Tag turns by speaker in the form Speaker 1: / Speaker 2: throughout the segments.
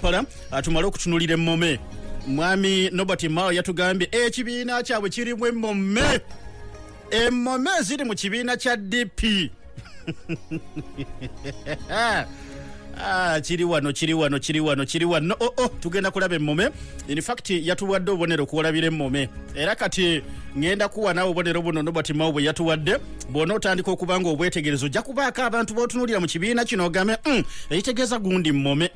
Speaker 1: pala tumale okutunulira emmome mwami nobert mao yatugambye ekibiina kyabwe kirimu emmome emmome ziri mu kibiina kya dp Ah, kiri wano kiri wano kiri wano kiri wano. Oh, oh, tugenda kulaba emmome infact yatuwadde obubonero kuwalabira emmome era kati ŋŋenda kuwa naawe obubonero buno nobert mao bwe yatuwadde bwona otandika okuba nga obwetegerezo ojja kubaako abantu botunulira mu kibiina kino ogambe mm, ekitegeeza gundi mmome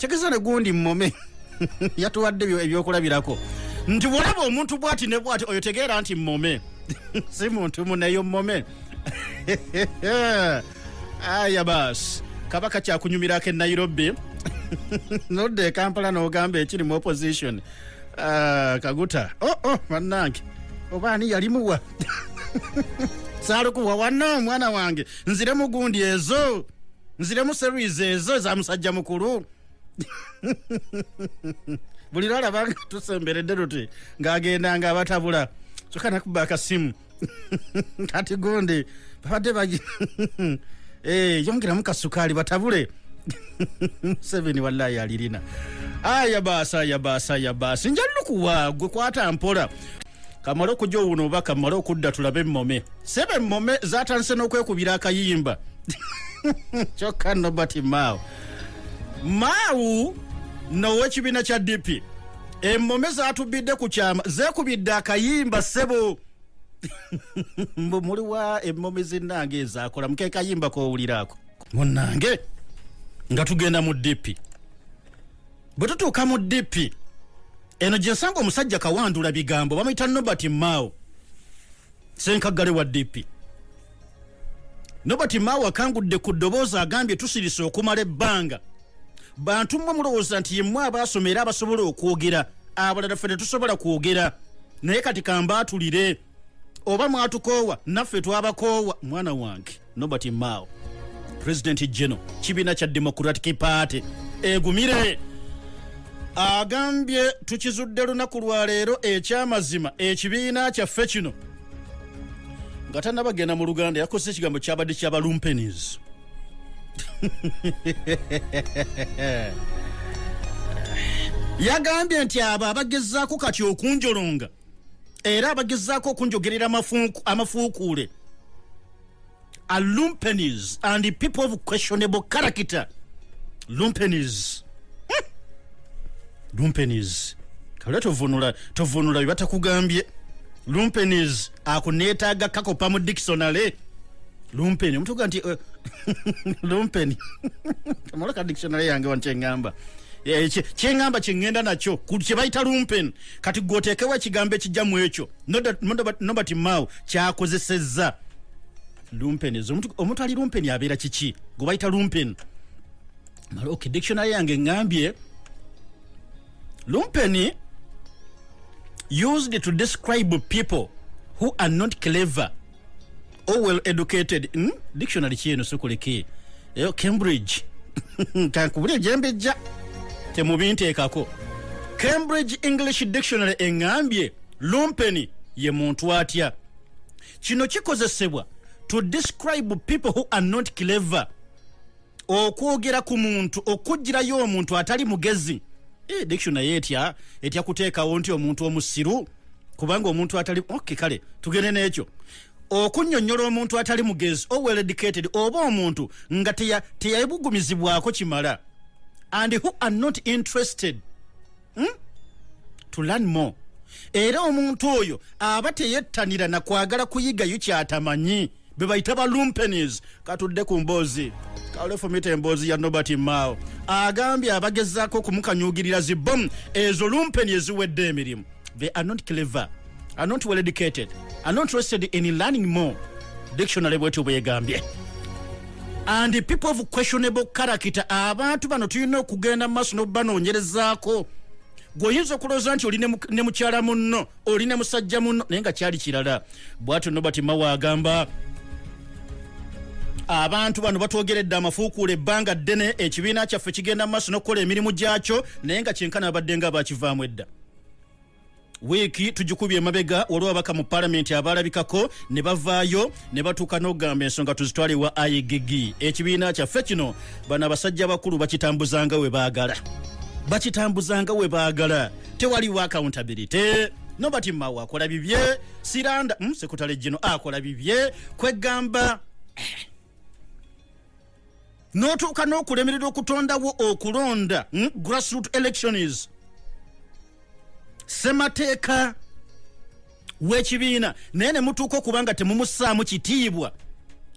Speaker 1: kitegeeza ne gundi mmome. Yatuwadde ebyo- ebyokulabirako. Nti bwolaba omuntu bwati ne bwati oyo tegeera nti mmome. Si muntu muneyo mmome. Aya bas kabaka kyakunyumirako e nairobi. Nodde e kampala n'ogamba ekiri mu opposition. Ah, kaguta. Oh, oh, bannange. Oba ani yalimuwa saalukuwa wanna omwana wange. Nziremu gundi ezo. Nziremu series ezo za musajja mukulu buli lwalaba nga tusemberedde tuti ng'agenda nga abatabula kyokka nakuba akasimu kati gundi babadde bagi Eh, yongeramu kasukaali batabule. Museveni wallahi alirina. Aya baasi aya baasi aya baasi. Njalukuwa gwe kwata mpola. Kamale okujja owuno oba kamale okudda tulabe emmome. Sebe emmome zatandise n'okwekubira akayimba. Kyokka nobert mao maawu now'ekibiina kya dp emmome zatubidde ku kyama zeekubidde akayimba ssebo mbu muliwa emmome zinnange ezakola muke kayimba kowuliraako munnange nga tugenda mu dp bwe tutuuka mu dp eno gye nsanga omusajja kawandula bigambo bamuyita nobert mao senkagale wa dp nobert mao akangudde ku ddoboozi agambye tusirise okumala ebbanga bantu mmwe mulowooza nti yemmwe abaasoma era abasobola okwogera abalala ffe tetusobola kwogera. Naye kati kambaatulire oba mwatukoowa naffe twabakoowa mwana wange nobert mao president geno kibiina kya democratic party egumire. Agambye tukizudde lunaku lwaleero ekyamazima ekibiina kyaffe kino. Nga tannabagenda mu luganda yakozesa ekigambo kyabadde kyabalumpenis yagambye nti abo abagezaako kati okunjolonga era abagezaako okunjogerera amafuuku- amafuukuule. Are lumpenis and people of questionable character. Lumpenis. Hmm. lumpenis. Kale tovunula tovunula bye batakugambye. Lumpenis akuneetaaga kakopa mu dictionary lumpeni omutuga nti eh, lumpeni. Amaloka dictionary yange wano kyeŋŋamba Eh, kye- kyeŋŋamba kyeŋŋenda nakyo ku kye bayita lumpen kati gwoteekewo ekigambo ekijja mu ekyo nobert mao kyakozesezza. Lumpenis omuntu omuntu ali lumpeni abeera kiki? Gwe bayita lumpen maloke dictionary yange eŋŋambye lumpeni used to describe people who are not clever or well educated hmm? dictionary kieno sikuleke. Eyo cambridge. Kankubuli egyembejja temubinteekako. Cambridge english dictionary eŋŋambye lumpeni ye muntu atya. Kino kikozesebwa to describe people who are not clever. Okwogera ku muntu okugirayo omuntu atali mugezi. Eh, dictionary etya? Etya kuteekawo nti omuntu omusiru? Kubanga omuntu atali ok kale tugende n'ekyo okunnyonnyola omuntu atali mugezi or well educated oba omuntu nga teya- teyabugumizibwako kimala. And who are not interested hmm? to learn more. Era omuntu oyo aba teyettanira nakwagala kuyigayo kyatamanyi be bayita ba lumpenis katudde ku mboozi. Kalefumita emboozi ya nobert mao. Agambye abagezaako okumukanyugirira zibom ezo lumpeni eziwedde emirimu. They are not clever are not well educated. Are not interested in learning more. Dictionary bwetyo bwegambye and people of questionable character abantu bano tulina okugenda mu maaso n'obanoonyerezaako gweoyinza okulowooza nti oli ne mu- ne mukyala munno oli ne musajja munno naye nga kyali kirala. Bwatyo nobert mawa agamba abantu bano batwogeredde amafuukuula ebbanga ddene ekibiina kyaffe kigenda mu maaso n'okukola emirimu gyakyo naye nga kyenkana abadde nga bakivaamu edda wiiki tugikubye emabega olwo abaka mu palamenti abalabikako ne bavaayo ne batuuka n'okugamba ensonga tuzitwale wa igg ekibiina kyaffe kino bano abasajja bakulu bakitambuzanga we baagala. Bakitambuzanga we baagala. Tewaliwo accountability. Nobati mawo akola bibye. Siranda mm, sekutale gino akola bibye. Kwegamba notuuka n'okulemerera okutondawo okulonda mm, grassroot elections semateeka w'ekibiina. Naye ne mutuuka okuba nga temumussaamu kitiibwa.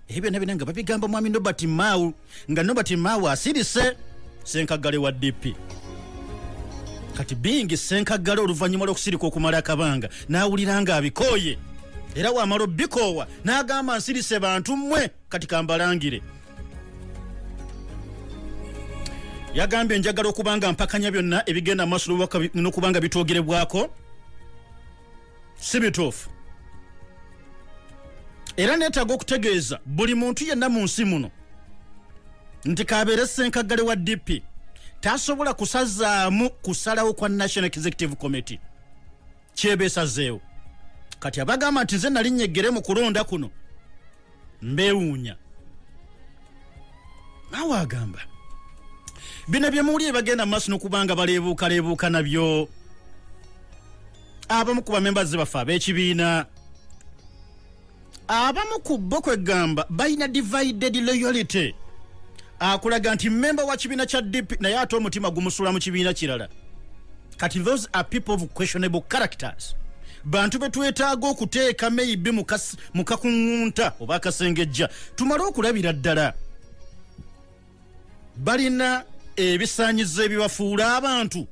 Speaker 1: Ebyo byonna byonna nga babigamba mwami nobert mawu nga nobert mawu asirise senkagale wa dp kati bingi senkagale oluvannyuma lw'okusirika okumala akabanga n'awulira nga abikooye. Era wamala obikoowa n'agamba nsirise bantu mmwe kati kambalangire yagambye njagala okuba nga mpakanya byonna ebigenda maaso n'okuba nga bitwogerebwako si bituufu. Era neetaaga okutegeeza buli muntu yenna mu nsi muno nti kabeere senkagale wa dp tasobola kusazaamu kusalawo kwa national executive committee. Kyebeesazeewo kati abagamba nti nze nali nnyegere mu kulonda kuno mbeewuunya. Naawe agamba bino byemuwulire bagenda maaso n'okubanga baleebuukaleebuuka nabyo. Abamu ku bamembazi baffe ab'ekibiina. Abamu ku bo kwegamba balina divided loyalty. Akulaga nti memba wa kibiina kya dp naye ate omutima gumusula mu kibiina kirala. Kati those are people of questionable characters. Bantu betwetaaga okuteeka maybe mu kakuŋŋunta oba akasengejja tumale okulabira ddala. Balina ebisaanyizo ebibafuula abantu.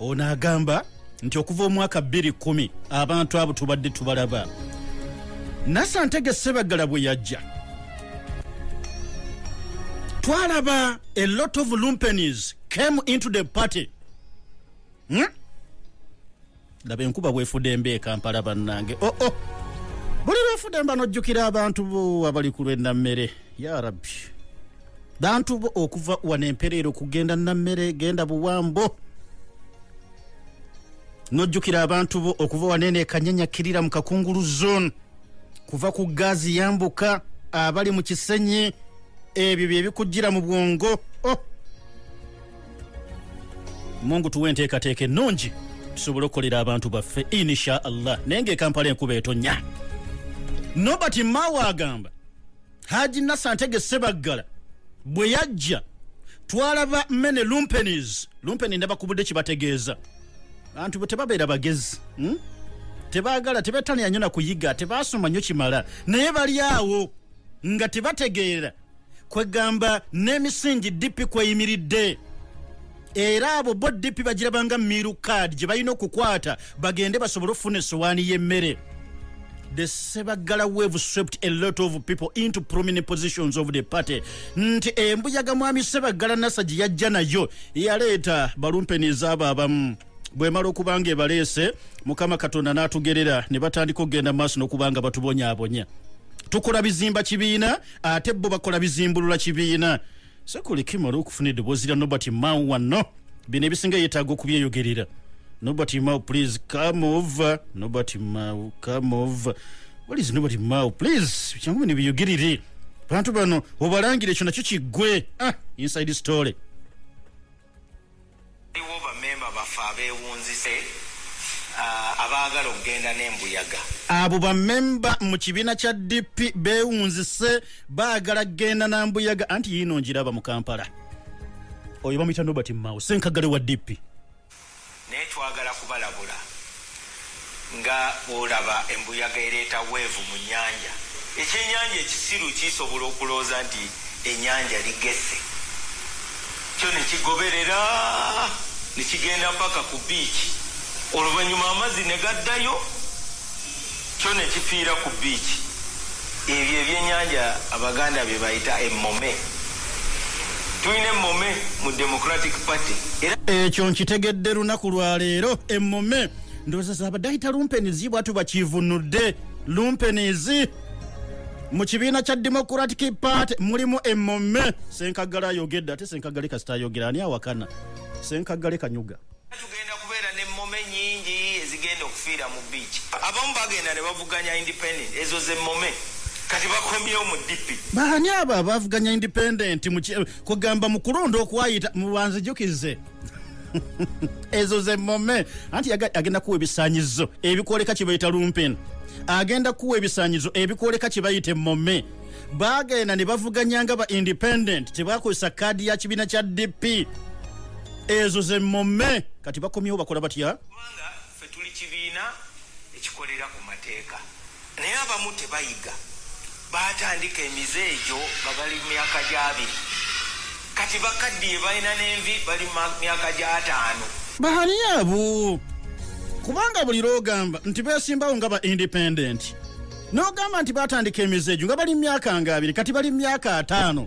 Speaker 1: Ono agamba nti okuva omwaka 2 abantu abo tubadde tubalaba. Nasantege sebagala bwe yajja. Twalaba a lot of lumpenis came into the party. Hmm? laba enkuba bwefudde emba ekampala bannange. Oo oh, oh. buli lwefudde mba nojjukira abantu bo abali ku lwennammere. Ya rabbi bantu bo okuva wano empereero kugenda nammere genda buwambo. Nojjukira abantu bo okuva wanene ekanyanyakirira mu kakungulu zone. Kuva ku gaazi yambuka abali mu kisenyi ebyo byebikujjira mu bwongo. Oh. mungu tuwe enteekateeka ennungi tusobole okukolera abantu baffe insha allah naye ngaekampala enkuba etonya nobert mawa agamba haji nasantege sebaggala bwe yajja twalaba mene lumpenis lumpeni ndabakubudde kibategeeza. Bantu bwe tebabeera bagezi hmm? tebagala tebetanya nyo nakuyiga tebasoma nyo kimala naye bali awo nga tebategeera. Kwegamba n'emisingi dipi kweyimiridde. Era abo bo dipi bagirabanga miru kaadi gye balina okukwata bagende basobole okufuna essowaani y'emmere the sebagala wave swept a lot of people into prominent positions of the party. Nti embuyaga mwami sebagala nasa gye yajja nayo yaleeta balumpeniza abo abamu. Bwemala okuba nga ebaleese mukama katonda n'atugerera ne batandika okugenda maaso n'okuba nga batubonyaabonya. Tukola bizimba kibiina ate bo bakola bizimbulula kibiina. Sekulikimala okufuna eddoboozi lya nobert mau wano bino ebisinga yeetaaga okubyeyogerera nobert mau please come over. Nobert mau come over. What is nobert mau please kyangu bino biyogerere bantu bano obalangire ekyo nakyo kiggwe ah, inside story.
Speaker 2: Aliwo bamemba baffe abeewunzise abaagala okugenda n'embuyaga.
Speaker 1: Abo bamemba mu kibiina kya dp beewunzise baagala kgenda nambuyaga anti yiino ngiraba mu kampala. Oyo bamuyita nobert mao senkagale wa dp
Speaker 2: naye twagala kubalabula nga bwolaba embuyaga ereeta weevu mu nnyanja. Ekyenyanja ekisiru kisobola okulowooza nti ennyanja ligesse kyo nekigoberera nekigenda paka ku biiki. Oluvannyuma amazzi ne gaddayo kyo nekifiira ku biiki. Ebyo ebyenyanja abaganda bye bayita emmome tulina emmome mu democratic party.
Speaker 1: Ekyo nkitegedde lunaku lwaleero emmome ndowooza zabadde ayita lumpenizi bwatu bakivunudde. Lumpenizi mu kibiina kya democratic party mulimu emmome senkagale ayogedde ate senkagale kasita ayogera ani awakana? Senkagale kanyuga.
Speaker 2: Tugenda kubeera nemmome nyingi ezigenda okufiira mu biiki abamu bagenda ne bavuganya independent ezo zemmome kati bakomyewo mu dipi
Speaker 1: baani abo abavuganya independent kugamba mu kulonda okwayita mubanzijukize ezo zemmome anti yaga- agenda kuwa ebisaanyizo ebikwoleka kye bayita lumpen agenda kuwa ebisaanyizo ebikwoleka kye bayita emmome bagenda ne bavuganya nga ba independent tebakozesa kaadi ya kibiina kya dp ezo zemmome kati bakomyewo bakola batya?
Speaker 2: Ffe tuli kibiina ekikolera ku mateeka. Naye abamu tebayiga batandika emize egyo nga bali mu myaka gyabiri. Kati bakaddiye balina n'envi bali mu myaka gyataano.
Speaker 1: Baani abo! Kubanga buli lwogamba nti beesimbawo nga ba independent n'ogamba nti batandika emizeejo nga bali mu myaka nga abiri kati bali mu myaka ataano.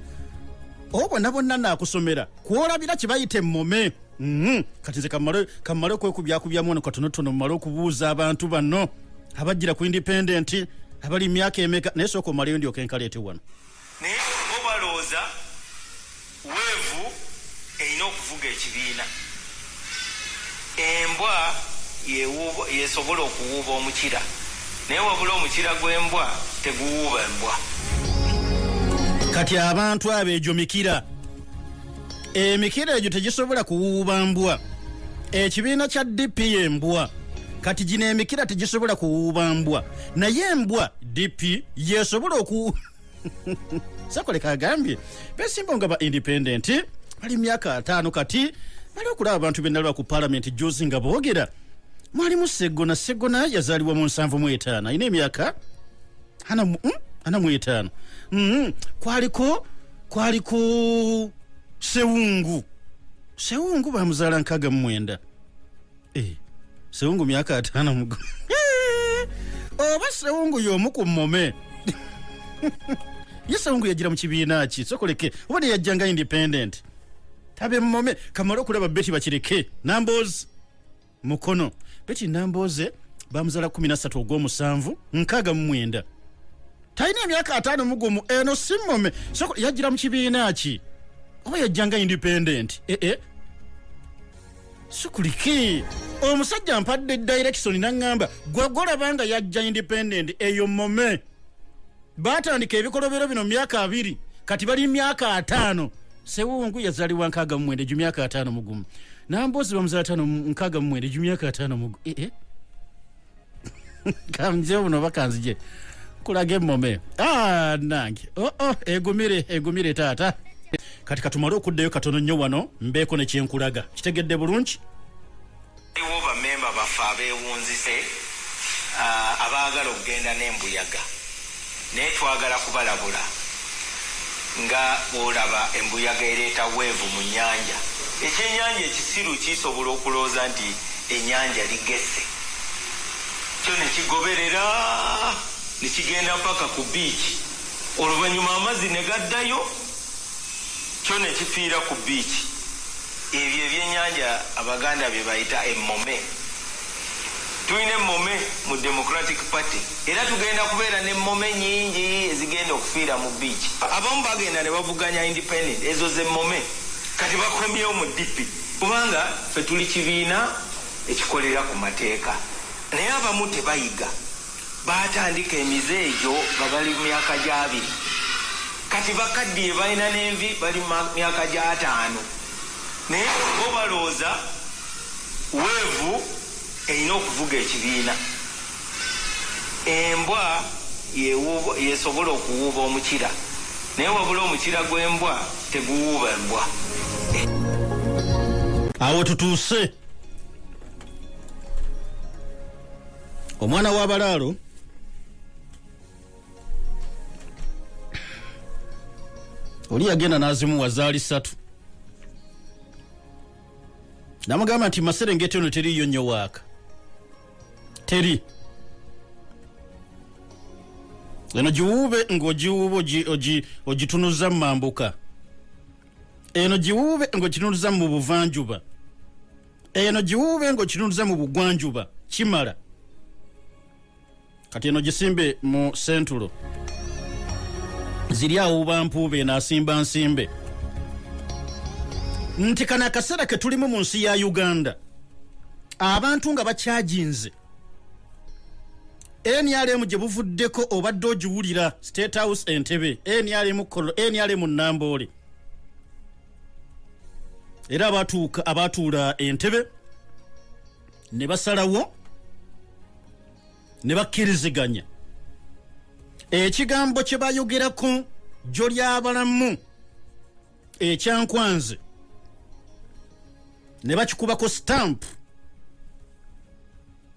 Speaker 1: Oba bonna bonna naakusomera kwolabira kye bayita emmome. Mhm. kati nze kammale okwekubyakubyamu wano katonotono mmale okubuuza abantu bano abajjira ku independent abali myaka emeka naye sooka omaleyo ndyoka enkaleete wano
Speaker 2: naye bo balowooza weevu erina okuvuga ekibiina embwa yesobola okuwuuba omukira. Naye wabula omukira gw'embwa teguwuuba embwa.
Speaker 1: Kati abantu abo egyo mikira emikira egyo tegisobola kuwuuba mbwa. Ekibiina kya dp embwa kati gino emikira tegisobola kuwuuba mbwa. Naye embwa dp yesobola oku sakoleka agambye besimbawo nga ba independent bali myaka ataano kati bali okulaba abantu benalaba ku palamenti juzi nga boogera mwalimu segona segona yazaalibwa mu nsanvu mu etaano. Alina emyaka ana mu- mm? mu etaano. Mm, kwaliko kwaliko sewungu. Sewungu bamuzaala nkaaga mu mwenda. Eh, sewungu myaka ataano mugo oba sewungu y'omu ku mmome. Ye sewungu yagira mu kibiina ki? Sokoleke oba neyajjanga independent? Tabe mmome kamale okulaba beti bakireke namboozi mukono. Beti nambooze bamuzaala 13 ogw'omusanvu nkaaga mu mwenda. Talina emyaka ataano mugumu eno si mmome. Yajjira mu kibiina ki? Oba yajjanga independent? Ee sikuliki omusajja mpadde direction naŋŋamba gwe golabanga yajja independent eyo mmome. Batandika ebikolobero bino myaka abiri kati bali myaka ataano. Sewungu yazaalibwa nkaaga mu mwenda egyo myaka ataano mugumu namboozi bamuzaala taano nkaaga mu mwenda egyo myaka ataano mugumu ee kanze buno bakanzije kulaga emmome Ah, nange. Oo egumire egumire taata kati katumale okuddayo katono nnyo wano mbeeko ne kyenkulaga. Kitegedde bulungi?
Speaker 2: Aliwo bamemba baffe abeewunzise ah, abaagala okugenda n'embuyaga. Naye twagala kubalabula nga bwolaba embuyaga ereeta weevu mu nnyanja. Ekyenyanja ekisiru kisobola okulowooza nti ennyanja ligesse kyo nekigoberera nekigenda paka ku biiki. Oluvannyuma amazzi ne gaddayo kyo nekifiira ku biiki? Ebyo ebyenyanja abaganda bye bayita emmome. Tulina emmome mu democratic party. Era tugenda kubeera n'emmome nyingi ezigenda okufiira mu biiki. Abamu bagenda ne bavuganya independent ezo zemmome. Kati bakomyewo mu dipi kubanga ffe tuli kibiina ekikolera ku mateeka. Naye abamu tebayiga. Batandika emize egyo nga bali mu myaka gyabiri kati bakaddiye balina n'envi bali mu myaka gyataano naye bo balowooza weevu erina okuvuga ekibiina. Embwa yesobola okuwuuba omukira. Naye wabula omukira gw'embwa teguwuuba embwa.
Speaker 1: Awo tutuuse. Omwana w'abalaalo oli yagenda n'azimuwa zaali ssatu. Namugamba nti maserengeti ono teriyo nnyo waaka. Teri. Eno giwuube ogi- ogitunuza mu mambuka. Eno giwuube ng'okitunuza mu buvanjuba. Eno giwuube ng'okitunuza mu bugwanjuba. Kimala. Kati eno gisimbe mu sentulo ziri awuuba mpuuba eno asimba nsimbe. Nti kano akaseera ke tulimu mu nsi ya uganda. Abantu nga bakyajinze. Nrm gye buvuddeko obadde ogiwulira state house entebe nrm namboole era abatuuka abatuula entebe ne basalawo ne bakkiriziganya ekigambo kye bayogerako jjo lyabalamu ekyankwanze ne bakikubako stamp.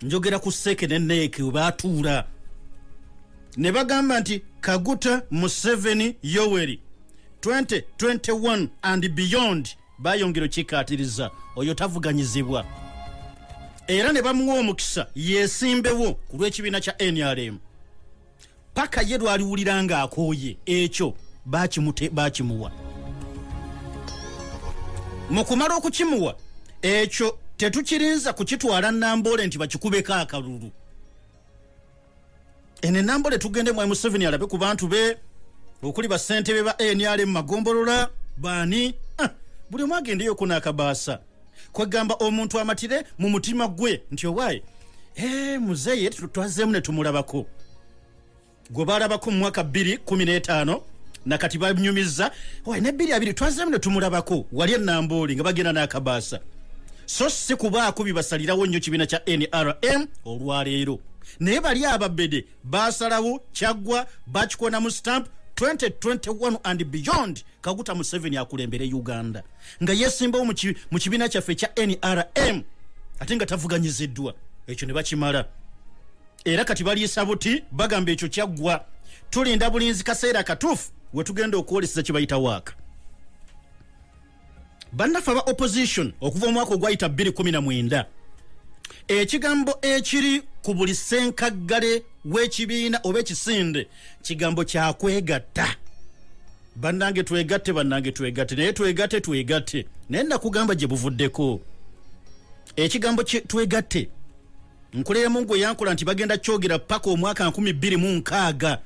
Speaker 1: Njogera ku seke ne neeke we baatuula. Ne bagamba nti kaguta museveni yoweri 2021 and beyond bayongera okikkaatiriza oyo tavuganyizibwa. Era ne bamuwa omukisa yeesimbewo ku lw'ekibiina kya nrm paka ye lwaliwulira ng'akooye ekyo bakimute- bakimuwa. Mu kumala okukimuwa ekyo tetukirinza kukitwala namboole nti bakikubeko akalulu. Eno enamboole tugende mwai museveni alabe ku bantu be okuli basentebe ba nrm magombolola baani? Ah, buli omu agendeyoko n'akabaasa. Kwegamba omuntu amatire mu mutima gwe nti owaaye muzeeye twazeemu ne tumulabako gwe balabako mu mwaka 215 nakati banyumiza ne 22 twazeemu ne tumulabako wali enambooli nga bagenda n'akabaasa. So si kubaako bibasalirawo nnyo kibiina kya nrm olwaleero. Naye bali ababede basalawo kyaggwa bakikona mu stamp 2021 and beyond kaguta museveni akulembere uganda. Nga yesimbawo mu kibiina kyaffe ekya nrm ate nga tavuganyiziddwa. Ekyo ne bakimala era kati baliisa buti bagamba ekyo kyaggwa. Tulinda bulinzi kaseera katuufu wetugenda okwolesa kye bayita waaka bannaffe aba opposition okuva omwaka ogwayita 219 ekigambo ekiri ku buli senkaggale w'ekibiina oba ekisinde kigambo kyakwegatta bannange twegatte bannange twegatte naye twegatte twegatte. Naye nakugamba gye buvuddeko. Ekigambo twegatte nkulemu gwe yankola nti bagenda kyogera paka omwaka 26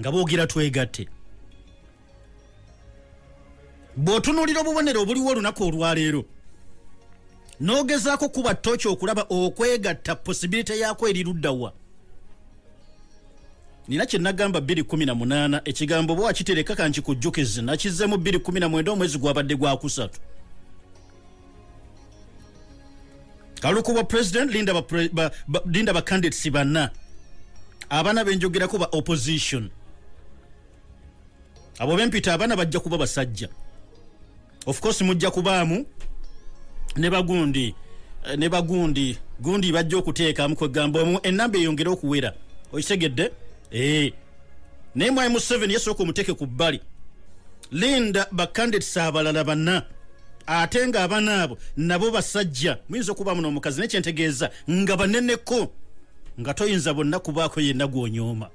Speaker 1: nga boogera twegatte bw'otunuulira obubonero obuliwo olunaku olwaleero n'ogezaako kuba toki okulaba okwegatta posibilite yaako eri luddawa nina kye nagamba 218 ekigambo bwe wakitereka kankikujjukize nakizzeemu 219 omwezi gwabadde gwakusatu kaluku bwa president linda ba, ba, ba, linda ba candidates banna. Abaana benjogerako ba opposition. Abo bempita abaana bajja kuba basajja. Of course mujja kubaamu ne bagundi eh, ne bagundi. Gundi bajja okuteekamu kwegamba omu enamba eyongere okuwera. Okitegedde ee naye mwai museveni yasooka omuteeke ku bbali. Linda bacandidates abalala banna ate nga abaana abo nabo basajja. Muyinza okubaamu n'omukazi naye kyentegeeza nga baneneko nga toyinza bonna kubaako yenna gwonyooma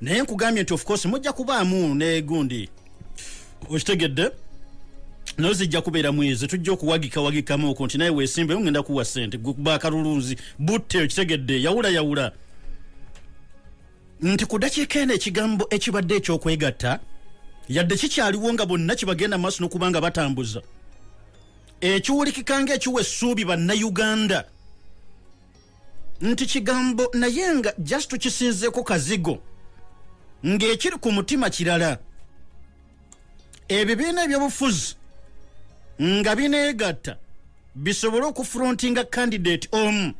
Speaker 1: naye nkugambye nti of course mujja kubaamu ne gundi. Okitegedde? Naye zijja kubeera mwezi tujja okuwagikawagikamu okwo nti naye weesimbe ngenda kuwa sente guba akalulunzi butte okitegedde yawula yawula. Nti ku dakiika eno ekigambo ekibadde ekyokwegatta yadde kikyaliwo nga bonna kibagenda mu maaso n'okuba nga batambuza ekiwulikika ngaekiwa essuubi bannayuganda. Nti kigambo naye nga just tukisinzeeko kazigo ng'ekiri ku mutima kirala. Ebibiina ebyobufuzi nga bineegatta bisobole okufrontinga candidate omu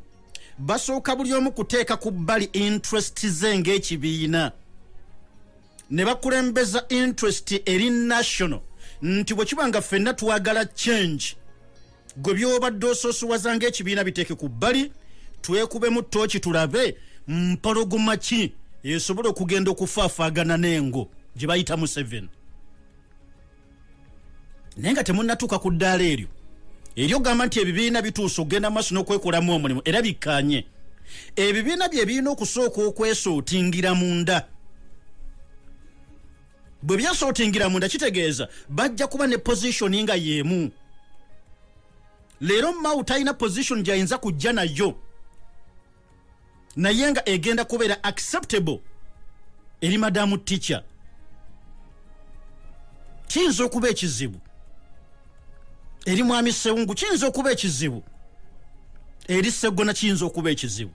Speaker 1: basooka buli omu kuteeka ku bbali interest ze ng'ekibiina. Ne bakulembeza interest eri national nti bwe kiba nga ffenna twagala change gwe byobadde osoosowaza ng'ekibiina biteeke ku bbali twekubemu tooki tulabe mpologoma ki esobola okugenda okufaafaagana n'engo gye bayita museveni. Naye nga temunnatuuka ku ddaala eryo eri ogamba nti ebibiina bituuse okugenda maaso n'okwekolamu omulimu era bikkanye ebibiina bye birina okusooka okwesootingira munda. Bwe byasootingira munda kitegeeza bajja kuba ne positioni nga y'emu leero mawu talina position gyayinza kujja nayo. Naye nga egenda kubeera acceptable eri madamu teacher. Kiyinza okuba ekizibu. Eri mwami sewungu kiyinza okuba ekizibu. Eri segona kiyinza okuba ekizibu.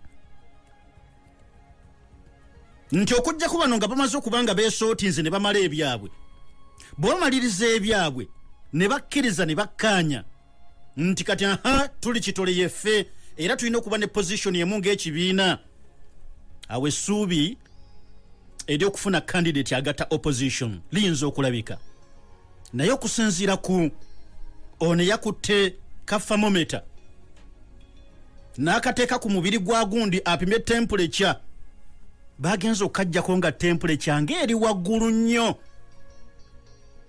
Speaker 1: Nti okujjaku bano nga bamaze okuba nga besootinze ne bamala ebyabwe. Bwebamaliriza ebyabwe ne bakkiriza ne bakkaanya nti kati aha tuli kitole yeffe era tulina okuba ne positioni emu ng'ekibiina. Awo essuubi eryokufuna candidate agatta opposition liyinza okulabika. Naye okusinziira ku ono yakutte kafamometa n'akateeka ku mubiri gwa gundi apimye temperature bagenza okukajjako nga temperature ng'eri waggulu nnyo.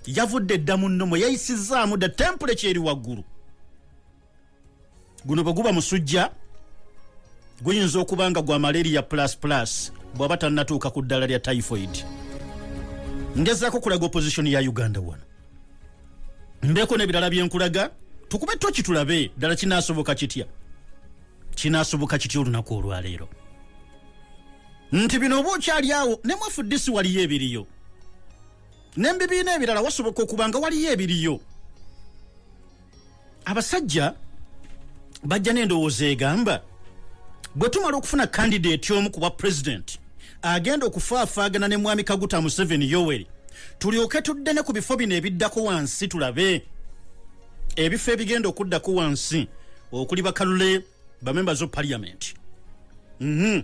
Speaker 1: Yavudde dda mu nnomo yayisizaamu dda temperature eri waggulu guno bwe guba musujja guyinza okuba nga gwa malaria plus plus bw'aba tannatuuka ku ddala lya typhoid. Ngezaako kulaga opposition ya uganda wano. Mbeeko n'ebirala byenkulaga tukube toki tulabe ddala kinaasoboka kitya? Kinaasoboka kitya olunaku olwaleero? Nti bino oba okyali awo ne mwafudisi waliyo ebiriyo. N'embibiina ebirala wasoboka okuba nga waliyo ebiriyo. Abasajja bajja n'endowooza egamba bwe tumala okufuna kandidaeti omu ku bwa pulezidenti agenda okufaafaagana ne mwami kaguta museveni yoweri tulyoke tudde ne ku bifo bino ebiddako wansi tulabe. Ebifo ebigenda okuddako wansi okuli bakalule bamembers of parliament. Mm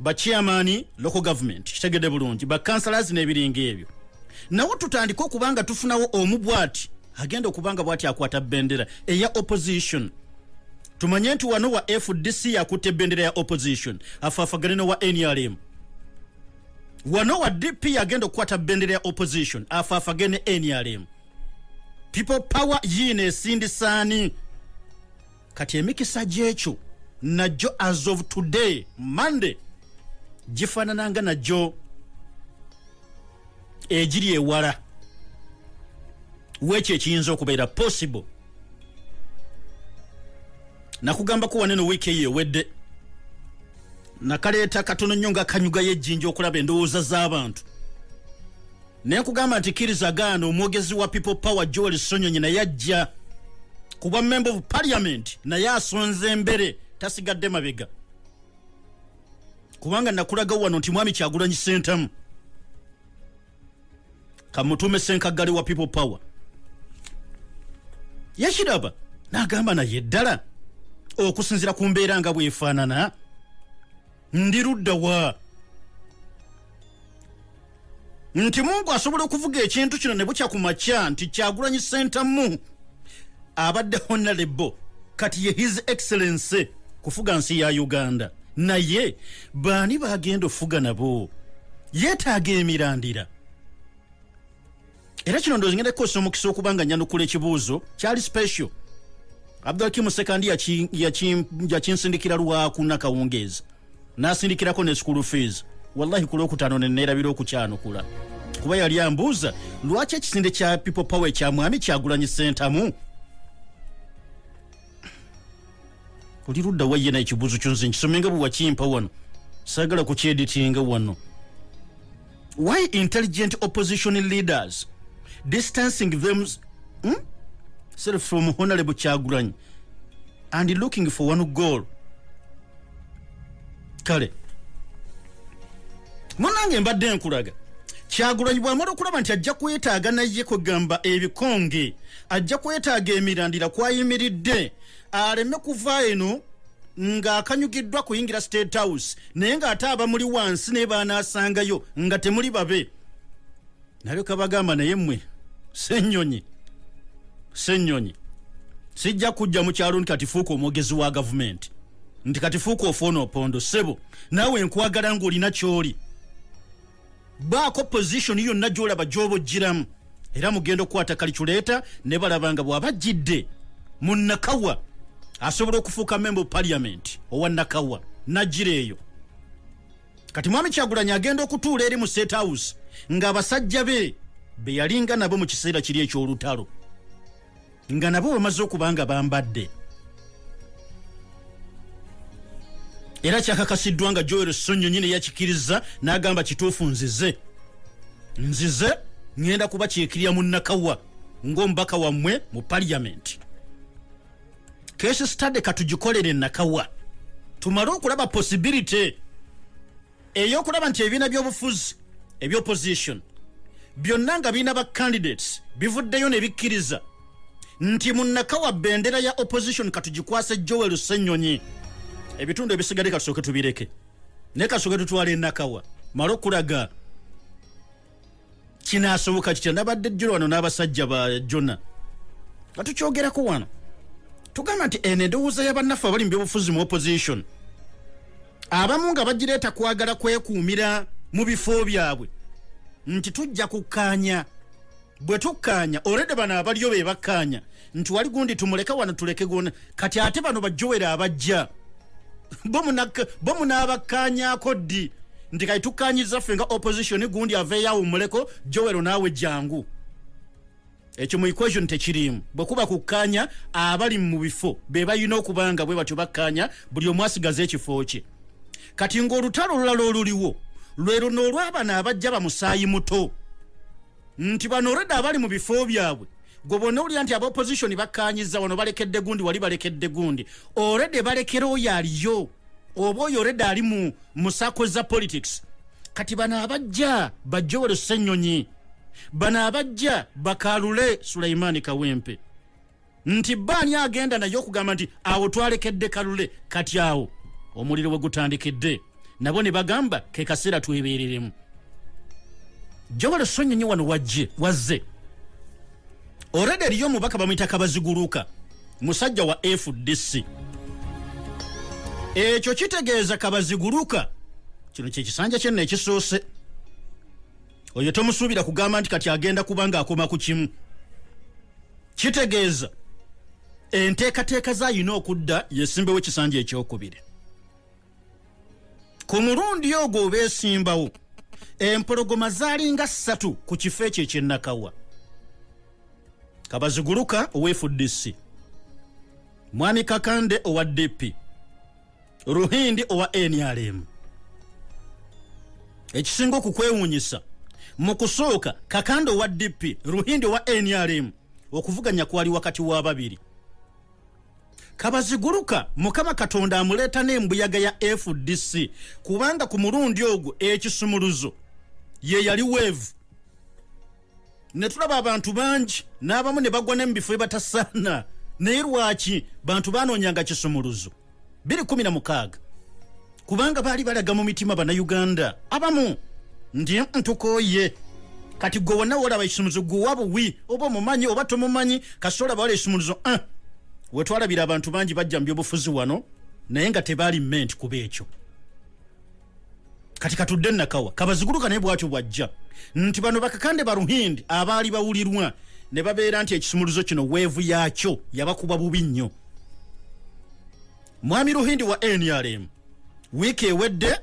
Speaker 1: bachairmani local government kitegedde bulungi. Bakansalas n'ebiringa ebyo. Nawo tutandike okuba nga tufunawo omu bwati agenda okuba nga bwati akwata bendera eya opposition tumanye nti wano wa fdc yakutte ebendera ya opposition. Afaafagane nowa nrm wano wa dp agenda okukwata bendera ya opposition. Afaafagane ne nrm people power yiino esindisaani kati emikisa gyekyo najjo as of today monday gifaanananga najjo egiri ewala. Wekyo ekiyinza okubeera possible nakugambako waneno wiiki eyo ewedde. Nakaleeta katono nnyo nga kanyuga y'ejjinja okulaba endowooza z'abantu. Naye nkugamba nti kiriza gaana omwogezi wa people power joel sonyonyi naye ajja kuba member of parliament naye asonze embere tasigadde mabega. Kubanga nakulaga wano nti mwami kyagulanyi sentamu kamutume senkagale wa people power. Yakiraba n'agamba naye ddala okusinzira ku mbeera nga bwefaanana ndi ludda wa? Nti mungu asobola okuvuga ekintu kino ne bukya ku makya nti kyagulanyi sentamu abadde honorable kati ye his excellence kufuga nsi ya uganda. Naye baani bagenda ofuga nabo? Yeetaaga emirandira. Era kino ndowooza ngenda kukozesa omukisa okuba nga nyanukula ekibuuzo kyali special abdulhakimu sekandi yakinsindikira yaki, yaki lwaku nakawungeezi n'asindikirako ne school fees. Wallahi ku lwokutaano neneerabira okukyanukula kuba yali ambuuza lwaki ekisinde kya people power kya mwami kyagulanyi sentamu? Oli ludda wayye na ekibuuzo kyonze nkisomenga bwe wakimpa wano. Saagala kukyeditinga wano. Why intelligent opposition leaders distancing them hmm? Self from honorable kyagulanyi and looking for one goal. Kale. Munange mbadde nkulaga. Kyagulanyi bwamala okulaba nti ajja kwetaaga naye kwegamba ebikonge ajja kwetaaga emirandira kwayimiridde aleme kuva eno ng'akanyugiddwa kuyingira state house naye ng'ate abamuli wansi naye baanaasangayo nga temuli babe. Nalyoka bagamba naye mmwe sennyonyi sennyonyi sijja kujja mu kyalo nti kati fuuka omwogezi wa gavumenti. Nti kati fuuka ofoona opondo sebo naawe nkwagala ng'olina ky'oli. Baako pozishoni yonna gy'olaba gy'oba oggiramu era mugenda okukwata kaliculeeta ne balaba nga bw'aba jjidde mu nakawa asobola okufuuka member of parliament owa nakawa najjira eyo. Kati mwami kyagulanyi agenda okutuula eri mu state house ng'abasajja be be yalinga nabo mu kiseera kiri eky'olutalo nga nabo bamaze okuba nga bambadde. Era kyakakasiddwa nga joel sonyonyi ne yakikiriza n'agamba kituufu nzize. Nzize ŋŋenda kuba kyekirya mu nakawa ng'omubaka wammwe mu paliyamenti kesi stade katugikolere nakawa tumale okulaba posibility ey'okulaba nti ebibiina by'obufuzi ebyopposition byonna nga birina ba candidates bivuddeyo ne bikkiriza nti munnakawa bendera ya opposition katugikwase joel senyonyi ebitundu ebisigadde katusooke tubireke. Naye kasooke tutwala enakawa male okulaga kinaasoboka kitya? Nabadde jjolo wano n'abasajja ba jona nga tukyogerako wano. Tugamba nti eno endowooza y'abannaffe abali mu byobufuzi mu opposition. Abamu nga bagireeta kwagala kwekuumira mu bifo byabwe. Nti tujja kukkaanya bwe tukkaanya olwedde bano abaliyo be bakkaanya nti wali gundi tumuleke wano tuleke gona kati ate bano bajowera abajja. Bo munaabakkaanyaako ddi? Nti kati tukkaanyiza ffe nga opposition gundi aveeyo awummuleko jowero naawe jangu ekyo mu equation tekirimu bwe kuba kukkaanya abali mu bifo be balina okuba nga bwe batyo bakkaanya buli omu asigaza ekifo kye. Kati ng'olutalo olulala oluliwo lwe luno olw'abano abajja bamusaayi muto nti bano olwedde abali mu bifo byabwe. Gwe bonna olya nti abaopposition bakkaanyiza wano balekedde gundi wali balekedde gundi. Olwedde balekera oyo aliyo. Oba oyo olwedde ali mu musako za politics. Kati bano abajja bajjowere ssennyonyi. Bano abajja bakalule sulaimaani kawempe. Nti baani agenda naye okugamba nti awo twalekedde kalule kati awo. Omuliro bwe gutandikidde. Nabo ne bagamba ke kaseera twebereremu jowale sonyonyi wano wajje wazze. Olwedde eriyo omubaka bamuyita kabaziguluka. Musajja wa fdc ekyo kitegeeza kabaziguluka. Kino kyekisanja kyenna ekisoose. Oyo tomusuubira kugamba nti kati agenda kuba ng'akoma ku kimu. Kitegeeza. Enteekateeka zayina okudda yesimbewo ekisanja ekyokubiri. Ku mulundi ogwo obeesimbawo empologoma zaalinga ssatu ku kifo ekyo ekyennakawa kabaziguluka owa fdc mwami kakande owa dp ruhindi owa nrm ekisinga okukwewuunyisa mu kusooka kakande owa dp ruhindi owa nrm okuvuganya kwali wakati wa babiri. Kabaziguluka mukama katonda amuleeta n'embuyaga ya fdc kubanga ku mulundi ogwo ekisumuluzo ye yali weevu. Ne tulaba abantu bangi n'abamu ne bagwa ne mu bifo ebatasaana naye lwaki bantu banoonyanga kisumuluzo? 216 kubanga baali balaga mu mitima bannayuganda. Abamu ndi ntukooye kati gwe wonna wolaba ekisumuluzo gwewa buwi oba omumanyi oba tomumanyi kasita olaba wala ekisumuluzo 1 wetwalabira abantu bangi bajja mu byobufuzi wano naye nga tebaali ment kuba ekyo kati katudde nakawa kabaziguluka naye bwatyo bwajja. Nti bano bakakande baruhindi abaali bawulirwa ne babeera nti ekisumuluzo kino weevu yaakyo yabakuba bubi nnyo. Mwami ruhindi wa nrm wiiki ewedde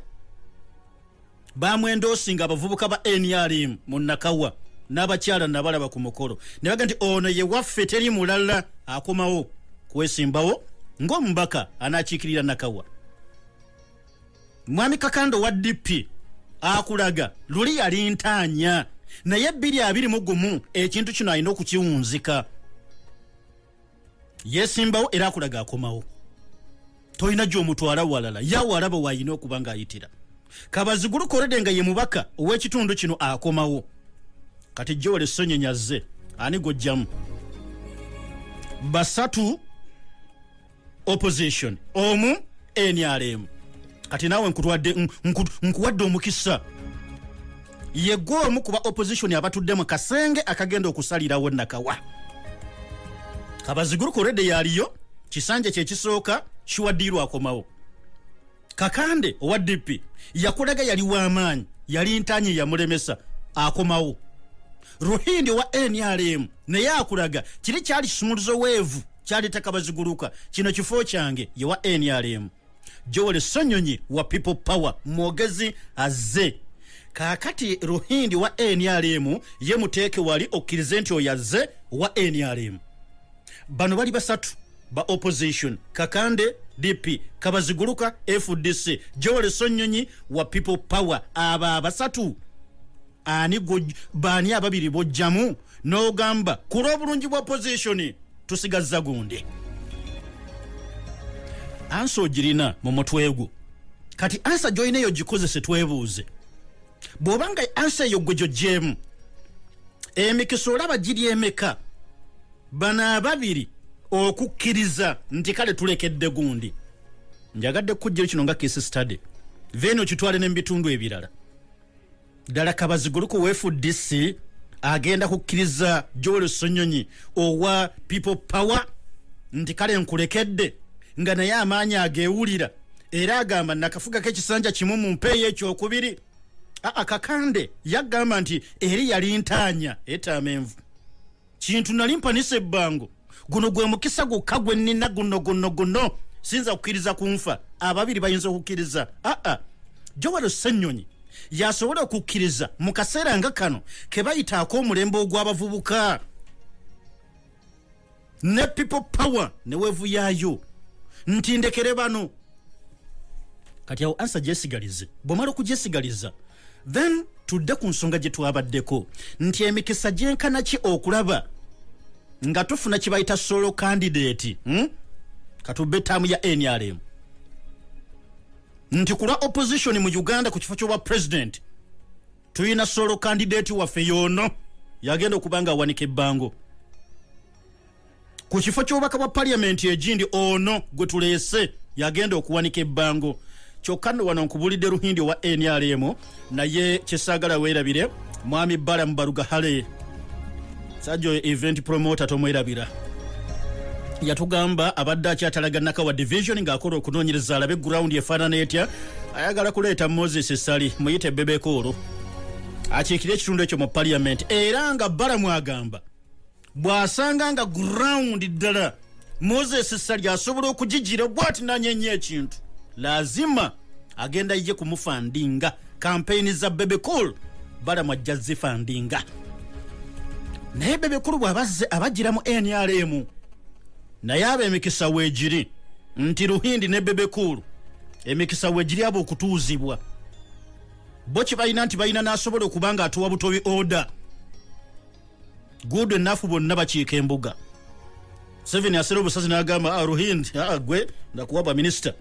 Speaker 1: bamwendoosinga abavubuka ba nrm mu nakawa n'abakyala nabalaba ku mukolo. Ne baga nti ono ye waffe teri mulala akomawo kwesimbawo ng'omubaka anakiikirira nakawa mwami kakando wa dp akulaga luli yali ntaanya naye bbiri abiri mu gumu ekintu kino alina okukiwunzika. Yesimbawo era akulaga akomawo. Tolina gy'omutwala walala yawalaba waayina okuba ng'ayitira. Kabaziguluka olwedde nga ye mubaka ow'ekitundu kino akomawo. Kati jowele sonyonyazze ani gojjamu basatu opposition. Omu nrm kati naawe nkutwadde nku- nkuwadde omukisa. Yegwe omu kuba opposition abatudde mu kasenge akagenda okusalirawo nakawa kabaziguluka olwedde yaliyo kisanja kyekisooka kiwaddiirwa akomawo. Kakande owa dp yakulaga yali w'amaanyi yali ntanyi yamulemesa akomawo. Ruhindi owa nrm naye akulaga kiri kyali kisumuluzo weevu kyaleeta kabaziguluka kino kifo kyange yewa nrm joel sonyonyi wa people power mwogezi azze. Kaakati ruhindi wa nrm ye muteeke wali okkirize nti oyo azze wa nrm bano bali basatu ba opposition kakande dp kabaziguluka fdc joel sonyonyi wa people power. Abo abasatu ani baani ababiri bojjamu? N'ogamba ku lw'obulungi bwa opposition tusigazza gundi ansi ogirina mu mutwe gwo. Kati ansa gyolina eyo gikozese twebuuze bw'obanga ansa eyo gwe gyogjeemu emikisa olaba giri emeka? Bano ababiri okukkiriza nti kale tulekedde gundi. Njagadde kukujjiro kino nga kisi study. Then okitwale ne mu bitundu ebirala ddala kabaziguluku wefudc agenda kukkiriza joel sonyonyi owa people power nti kale nkulekedde nga naye amaanyi ageewulira. Era agamba nakafugako ekisanja kimu mu mpeeyo ekyokubiri. Aa kakande yagamba nti eri yali ntaanya. Etamenvu kintu nali mpanisa ebbango guno gwe mukisa gwokka gwe nnina guno guno guno. Siyinza kukkiriza kunfa. Ababiri bayinza okukkiriza. Aa jowalo ssenyonyi yasobola okukkiriza mu kaseera nga kano ke bayitaako omulembe ogw'abavubuka. Ne people power ne weevuyaayo nti ndekere bano. Kati awo ansa gyesigalize bwomala okugyesigaliza then tudde ku nsonga gye twabaddeko. Nti emikisa gyenkana ki okulaba? Nga tufuna kye bayita solo candidate hmm? katubbe ettaamu ya nrm nti kulwa opposition mu uganda ku kifo kyobwa president tulina solo candidate waffe yoono yagenda okuba nga awanika ebbango ku kifo ky'obubaka bwa paliamenti egindi ono gwe tuleese yagenda okuwanika ebbango. Kyokka wano nkubulidde ruhindi owa nrm naye kyesaagala weerabire mwami bala mubaluga hale sajja oyo event promoter tomwerabira. Yatugamba abadde akyatalaganako wa division ng'akola okunoonyereza alabe gurawundi efaanana etya ayagala kuleeta moses esali muyite bebekoolo akiikire ekitundu ekyo mu paliament era nga balamu agamba bw'asanga nga gurawundi ddala. Moses sali asobola okugigira bwati nanyenya ekintu. Lazima agenda ye kumufandinga. Kampeyini za bebekul balamu ajja zifandinga. Naye bebekulu bw'abazze abagira mu nrm naye aba emikisa weegiri nti ruhindi ne bebekulu emikisa weegiri aba okutuuzibwa. Bo kye balina nti balina n'asobola okuba nga atuwa butobi oda gudu ennafu bonna bakiika embuga. Seven asera obusazi n'agamba "Ah, ruhindi aa gwe ndakuwa baminisita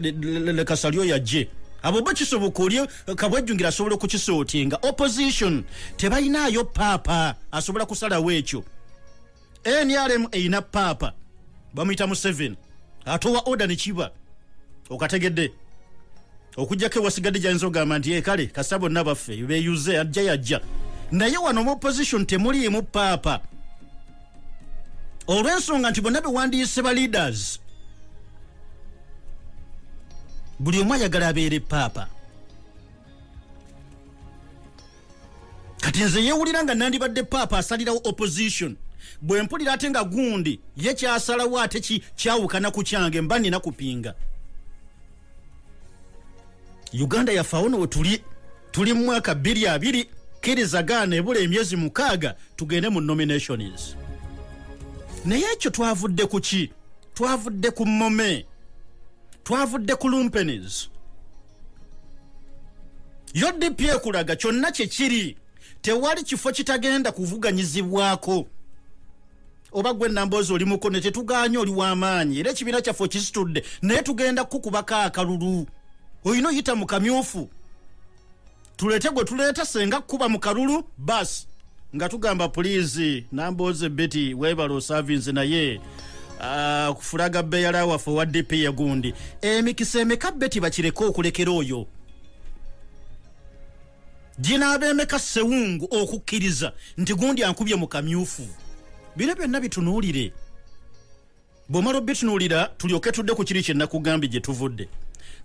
Speaker 1: lekasalyo yajje. Abo bo kisoboka oli kabwejjungira asobola okukisootinga. Opposition tebalinayo paapa asobola kusalawo ekyo. Nrm erina paapa bamuyita mu 7 atowa oda nekiba okategedde. Okugjako ewasigadde gyayinza okugamba nti ekale kasa bonna baffe beyuze ajja yajja naye wano mu opposition temuliimu paapa olw'ensonga nti bonna bewandiise ba leaders buli omu ayagala abeere paapa kati nze yeewulira nga nandibadde paapa asalirawo opposition. Bwe mpulira ate nga gundi ye kyasalawo ate kyawukana ku kyange mba nina kupinga. Uganda yaffe awo nowe tuli tuli mu mwaka 22 kirizagaana ebula emyezi mukaaga tugende mu nominations. Naye ekyo twavudde ku ki? Twavudde ku mome twavudde ku lumpenis udp ekulaga kyonna kyekiri tewali kifo kitagenda kuvuganyizibwako. Oba gwe namboozi olimuko ne tetuganye oli w'amaanyi era ekibiina kyaffe kisitudde naye tugenda kukubako akalulu olina oyita mu kamyufu tulete gwe tuleeta senga kuba mu kalulu basi nga tugamba puliizi nambooze beti webala osavinze naye ah, kufulaga beyala waffe owa dp yagundi emikisa emeka beti bakireke okulekera oyo? Ginaaba emeka sewungu okukkiriza nti gundi ankubye mu kamyufu. Bino byonna bitunuulire. Bw'omala obitunuulira tulyoke tudde ku kiri kyenakugambye gye tuvudde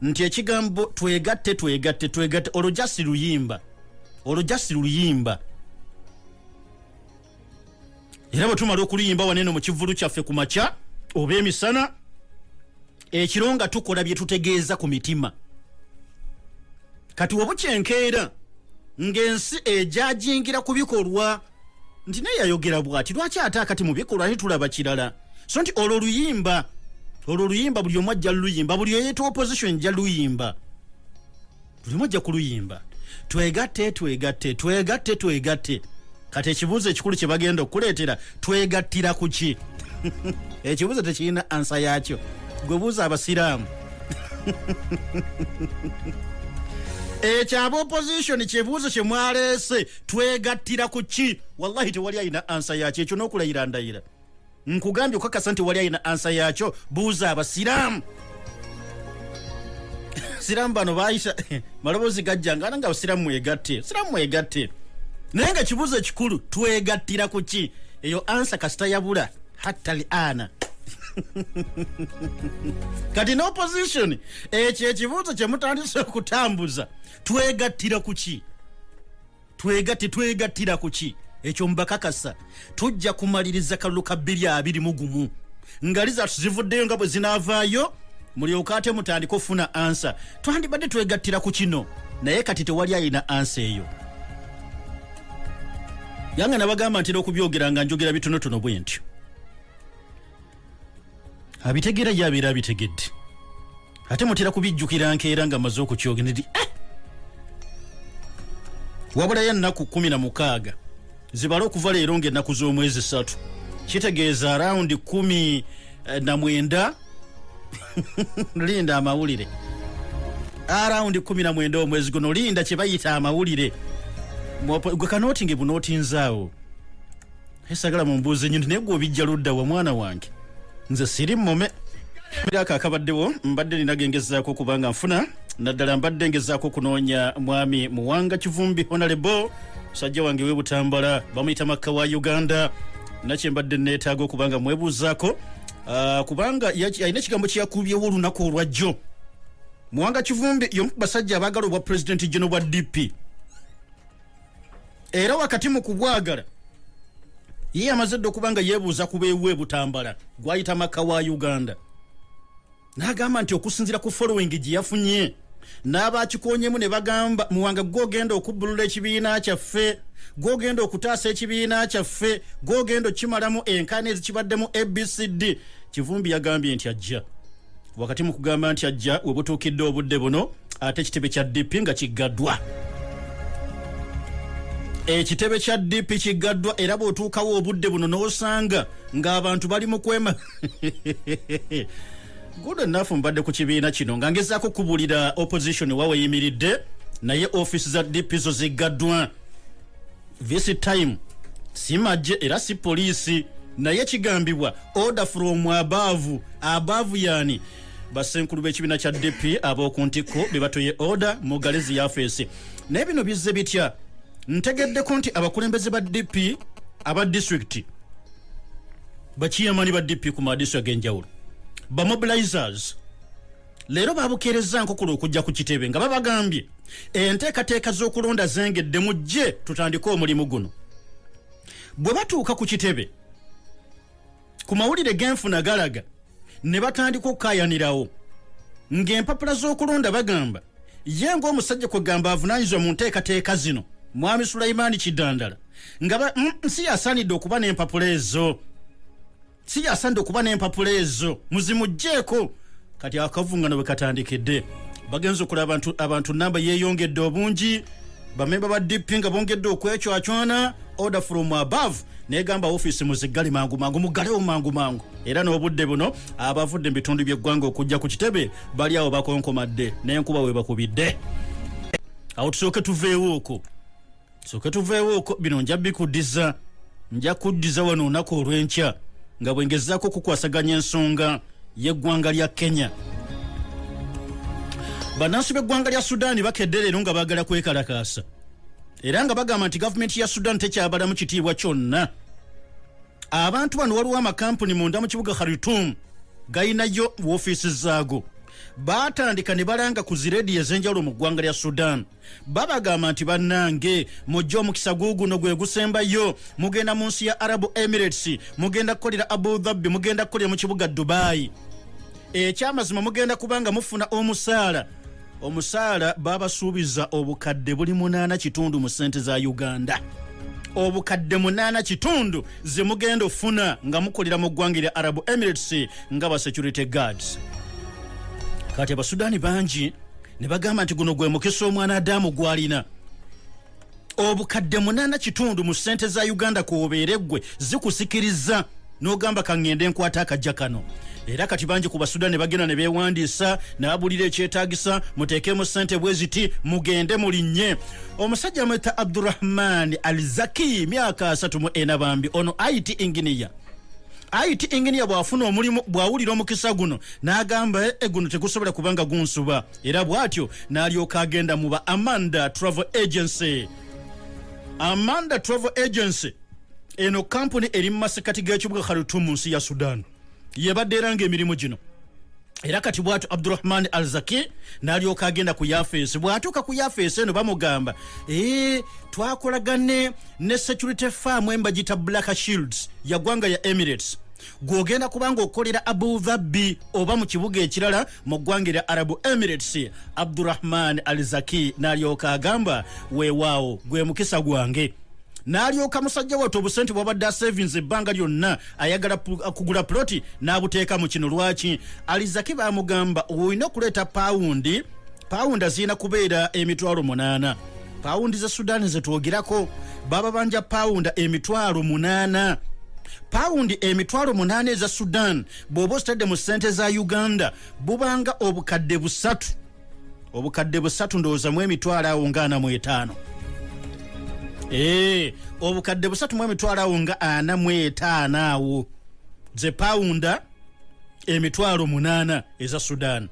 Speaker 1: nti ekigambo twegatte twegatte twegatte. Olwo jasi luyimba. Olwo jasi luyimba. Era bwe tumala okuluyimba waneeno mu kivulu kyaffe ku makya oba emisana ekiro nga tukola bye tutegeeza ku mitima. Kati wabukyenkeera ng'ensi ejajingira ku bikolwa nti naye yayogera bw'ati lwaki ate akati mu bikolwa tetulaba kirala? So nti olwo luyimba olwo luyimba buli omu ajja luyimba buli oyeeta opposition jja luyimba buli omu ajja kuluyimba. Twegatte twegatte twegatte twegatte. Kati ekibuuzo ekikulu kye bagenda okukuleetera twegattira ku ki? Ekibuuzo tekirina ansa yaakyo. Gwe buuza abasiraamu. Ekyo aba opposition kyebuuzo kye mwaleese twegattira ku ki? Wallahi tewali ayina ansa yakyo ekyo n'okulayira ndayira nkugambye okukakasa nti wali ayina ansa yakyo buuza abasiraamu. Siraamu bano bayisa maloboozi gajjanga ana nga abasiraamu mwegatte siraamu mwegatte. Naye nga kibuuzo ekikulu twegattira ku ki? Eyo ansa kasita yabula hatta li ana. Kati n'opposition ekyo ekibuuzo kye mutandise okutambuza twegattira ku ki? Twegatte twegattira ku ki ekyo mbakakasa. Tujja kumaliriza kalulu ka 221 nga lizatu zivuddeyo nga bwe zinaavaayo mulyoka ate mutandika ofuna ansa. Twandibadde twegattira ku kino naye kati tewali ayina ansa eyo. Yange nabagamba ntera okubyogera nga njogera bitonotono bwe ntyo. Abitegeera ye abeera abitegedde. Ate mutera kubijjukira nkeera nga maze okukyogera nti eh! wabulayo ennaku 16 zibale okuva leero ngaennaku z'omwezi satu kitegeeza arawundi 19 linda amawulire. Arawundi 19 omwezi guno linda kye bayita amawulire. Gwe kanootinge bunootinzaawo esagala mumbuuze nyo nti naye gwe obijja ludda wa mwana wange. Nze siri mume ako akabaddewo mbadde ninagengezaako okubanga nfuna naddala mbadde ngezaako okunoonya mwami muwanga kivumbi honalebo musajja wange webutambala bamuyita makka wa uganda. Nakye mbadde neetaaga okubanga mwebuuzaako Ah, kubanga alina ekigambo kyeyakubyewo olunaku olwajjo muwanga kivumbi yomu ku basajja abaagala obwa pulezidenti geno bwa dp era wakati mu kubwagala ye amaze dde okuba nga yeebuuza ku beewe butambala gwayita makka wa uganda. N'agamba nti okusinziira ku following gye yafunye n'abakikonyemu ne bagamba muwanga gwogenda okubbulula ekibiina kyaffe gwogenda okutaasa ekibiina kyaffe gwogenda okukimalamu enkaana ezikibaddemu abcd kivumbi yagambye nti ajja. Wakati mu kugamba nti ajja we butuukidde obudde buno ate ekitebe kya dp nga kiggaddwa. Ekitebe kya dp kiggaddwa era bw'otuukawo obudde buno n'osanga ng'abantu bali mu kwema good enough mbadde ku kibiina kino. Nga ngezaako kubuulira opposition wa weyimiridde naye offisi za dp zo ziggaddwa. This time si majje era si poliisi naye kigambibwa order from above. Above yani basenkulu b'ekibiina kya dp ab'oku ntikko be batoye order mu galezi yafeesi naye bino bizze bitya? Ntegeddeko nti abakulembeze ba dp aba disitulikiti bakiyamani ba dp ku madiso ag'enjawulo bamobilizers leero babukeereza nkokolo okujja ku kitebe nga babagambye enteekateeka z'okulonda zengedde mujje tutandike omulimu guno. Bwe batuuka ku kitebe ku mawulire genfuna galaga ne batandika okukayanirawo ng'empapula z'okulonda bagamba ye ng'omusajja kwegamba avunaanyizibwa mu nteekateeka zino mwami sulaimaani kidandala nga ba- mm, si yasaanidde okuba n'empapula ezo si yasaanidde okuba n'empapula ezo muzimugjeeko kati akavungano bwe katandikidde bagenza okulaba abantu namba yeeyongedde obungi. Bamemba ba dp nga bongedde okwecwacwana order from above negamba ofiisi muziggale mangu mangu muggalewo mangu mangu. Era n'obudde buno abavudde mu bitundu by'eggwanga okujja ku kitebe bali awo bakonkomadde n'enkuba we bakubidde. Awo tusooke tuveewo okwo. Tusooke tuveewo okwo. Bino nja bikuddiza. Nja kuddiza wano olunaku olw'enkya nga bwe ngezaako okukwasaganya ensonga y'eggwanga lya kenya. Bannansi b'eggwanga lya sudaani bakedde leero nga baagala kwekalakaasa. Era nga bagamba nti gavumenti ya sudan tekyabalamu kitiibwa kyonna. Abantu bano waliwo amakampuni munda mu kibuga khartum gayinayo woofiisi zaago baatandika ne balanga ku zirediyo ez'enjawulo mu ggwanga lya sudan. Babagamba nti bannange mujje omukisa guuguno gwe gusembayo. Mugenda mu nsi ya arabu emirates mugenda kukolera abu dhabi mugenda kukolera mu kibuga dubayi ekyamazima mugenda kubanga mufuna omusaala. Omusaala babasuubiza obukadde buli munaana kitundu mu sente za uganda. Obukadde munaana kitundu ze mugenda ofuna nga mukolera mu ggwanga erya arabu emirates nga ba security guards kati abasudaani bangi ne bagamba nti guno gwe mukisa omwana adamu gwalina. Obukadde munaana kitundu mu sente za uganda kwobeere ggwe zikusikiriza n'ogamba kaŋŋende nkwata akajja kano. Era kati bangi ku basudan ne bagenda ne beewandiisa n'abulira ekyetaagisa muteekemu ssente bwe ziti mugende mulinnye omusajja amweta abdurahman al zaki myaka 34 bambi ono it inginiya it inginiya bw'afuna omulimu bw'awulira omukisa guno n'agamba e guno tegusobola kubanga gunsuba. Era bw'atyo n'alyoka agenda mu ba amanda travel agency. Amanda travel agency eno kampuni eri mu masekati g'ekibuga khartoum mu nsi ya sudan. Yebadde era ng'emirimu gino era kati bwatyo abdurahman al zaki n'alyoka agenda ku yafeesi bw'atuuka ku yafeesi eno bamugamba ee twakolagane ne security farm embagita black shields yaggwanga ya emirates. Gwogenda kubanga okolera abu dhabi oba mu kibuga ekirala mu ggwanga erya arabu emirates abdurahman al zaki n'alyoka agamba weewaawo gwe mukisa gwange n'alyoka musajja wate obusente bwabadde asavings ebbanga lyonna ayagala kugula puloti n'abuteeka mu kino lwaki? Alizaki bamugamba olina okuleeta pawundi pawundi azirina kubeera emitwalo munaana. Pawundi ze sudaani zetwogerako baba banja pawunda emitwalo munaana. Pawundi emitwalo munaana eza sudan bw'oba ositadde mu ssente za uganda bubanga obukadde busatu. Obukadde busatu ndowooza mu emitwalo awo nga ana mu etaano obukadde busatu mu emitwalo awo nga ana mu etaano awo. Ze pawunda emitwalo munaana eza sudan.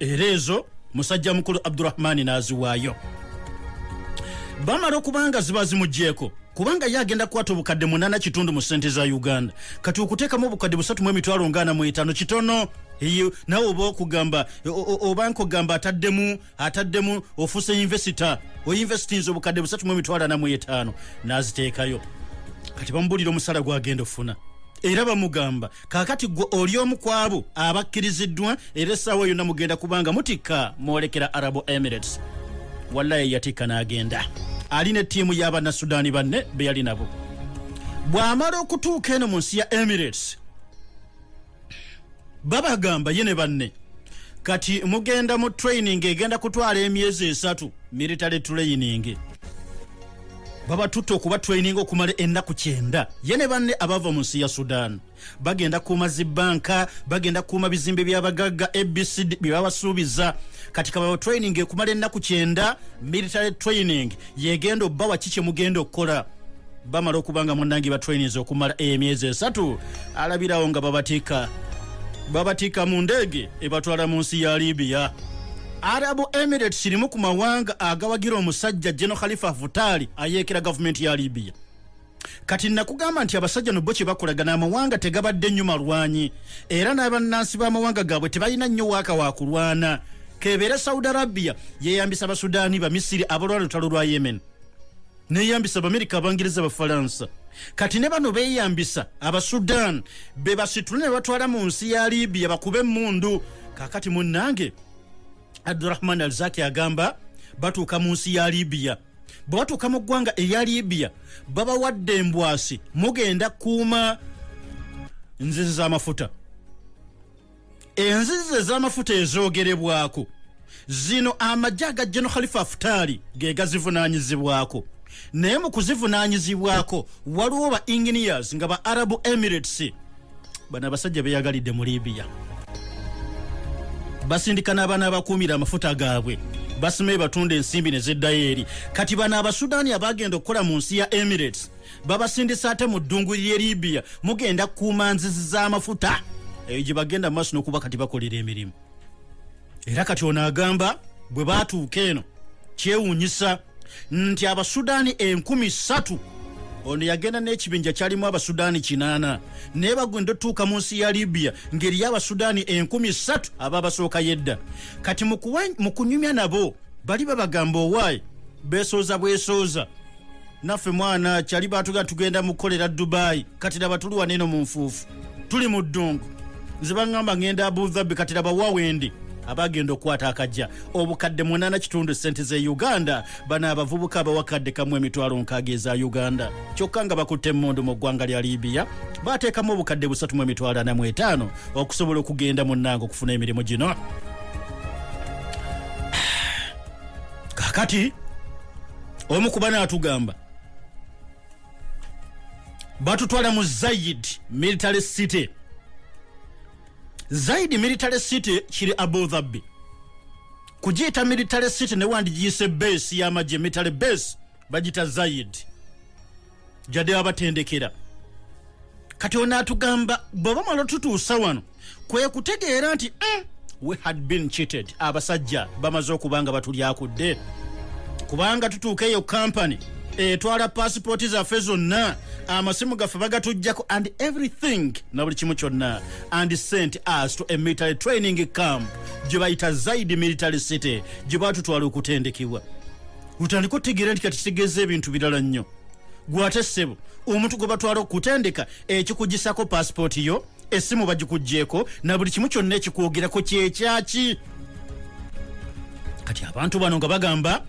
Speaker 1: Era ezo musajja mukulu abdurahmani n'aziwaayo. Bamala okubanga ziba zimugyeko kubanga ye agenda kukwata obukadde munana kitundu mu sente za uganda. Kati okuteekamu obukadde busatu mu emitwalo ngaana mu etaano kitono eyo nawe oba okugamba oba nkogamba ataddemu ataddemu ofuuse invesita oyinvesitinza obukadde busatu mu emitwalo ana mu etaano n'aziteekayo. Kati bamubulira omusala gwagenda ofuna. Era bamugamba kakati gwe oli omu ku abo abakkiriziddwa era essaawa yonna mugenda kubanga mutikka mwolekera arabo emirates. Wallayi yatikka n'agenda. Alina ettiimu y'abannasudaani banne be yali nabo. Bw'amala okutuuka eno mu nsi ya emirates babagamba ye ne banne. Kati mugenda mu training egenda kutwala emyezi esatu military training. Babatutte okuba training okumala ennaku kyenda. Ye ne banne abava mu nsi ya sudan. Bagenda kuuma zibanka bagenda kuuma bizimbe by'abagagga abcd bye babasuubiza. Kati kababa training ekumala ennaku kyenda military training yegenda obbawa ki kye mugenda okukola? Bamala okubanga munangi ba trainings okumala emyezi esatu. Alabirawo nga babatika babatika mu ndeege ebatwala mu nsi ya libiya arabu emirates kirimu ku mawanga agawagira omusajja geno khalifa hafutali ayeekera gavumenti ya libiya kati nakugamba nti abasajja no bo kye bakolagana amawanga tegabadde nnyo malwanyi era n'abannansi b'amawanga gaabwe tebalina nnyo waaka wa kulwana. Kebeere saudi arabia yeyambisa abasudaani bamisiri abalwala lutalo lwa yemen neyambisa abamerika abangereza abafalansa kati ne bano beyambisa abasudan be basitule ne batwala mu nsi ya libiya bakube emundu kakati munnange abdurahman alzaki agamba batuuka mu nsi ya libiya bwe batuuka mu ggwanga erya libiya babawadde embwasi. Mugenda kuuma nzizi z'amafuta. Enzizi ez'amafuta ezoogerebwako. Zino amagye aga geno khalifa afutaali ge gazivunaanyizibwako naye mu kuzivunaanyizibwako waliwo ba engineers nga ba arabu emirates. Bano abasajja beyagalidde mu libiya basindika n'abaana abakuumira amafuta gaabwe. Basimaye batunda ensimbi ne ziddayo eri. Kati bano abasudaani abagenda okukola mu nsi ya emirates babasindisa ate mu ddungu ly'e libiya mugenda kuuma nzizi z'amafuta eyo gye bagenda mu maaso n'okuba kati bakolera emirimu. Era kati ono agamba bwe baatuuka eno kyewuunyisa nti abasudaani enkumi ssatu ono yagenda n'ekibinja kyalimu abasudaani kinaana naye bagenda otuuka mu nsi ya libiya ngeriyo abasudaani enkumi ssatu aba basooka yedda. Kati mu kunyumya nabo bali babagamba owaayi beesooza bwesooza. Naffe mwana kyali batuga tugenda mukolera dubayi kati laba tuli waneeno mu nfuufu. Tuli mu ddungu. Nze baŋŋamba ŋŋenda abudhabi kati laba wawendi abagenda okukwata akajja. Obukadde 8 kitundu sente ze uganda bano abavubuka abawakadde kamu emitwalo nkaaga eza uganda. Kyokka nga bakutte emmundu mu ggwanga lya libiya bateekamu obukadde 3 emitwalo 45 okusobola okugenda munnanga okufuna emirimu gino. Kakati omu kuba n'atugamba batutwala mu zayid military city zayid military city kiri abu dhabi kugiyita military city newandiyise base y'amagye military base bagita zayid jadde abatendekera kati ono atugamba bw'oba mwala tutuusa wano kwe kutegeera nti mm, we had been cheated abasajja bamaze okuba nga batulyakudde. Kubanga tutuuka eyo kampany etwala pasipooti zaffe zonna amasimu gaffe bagatujjako and everything na buli kimu kyonna. And sent us to a military training camp gye bayita zaidi military city gye batutwala okutendekebwa. Utandika otegeera nti kati kitegeeza ebintu birala nnyo. Gwate ssebo omuntu gwe batwala okutendeka ekikugisako pasipooti yo essimu bagikugyeko na buli kimu kyonna ekikwogerako kyekyaki kati abantu bano nga bagamba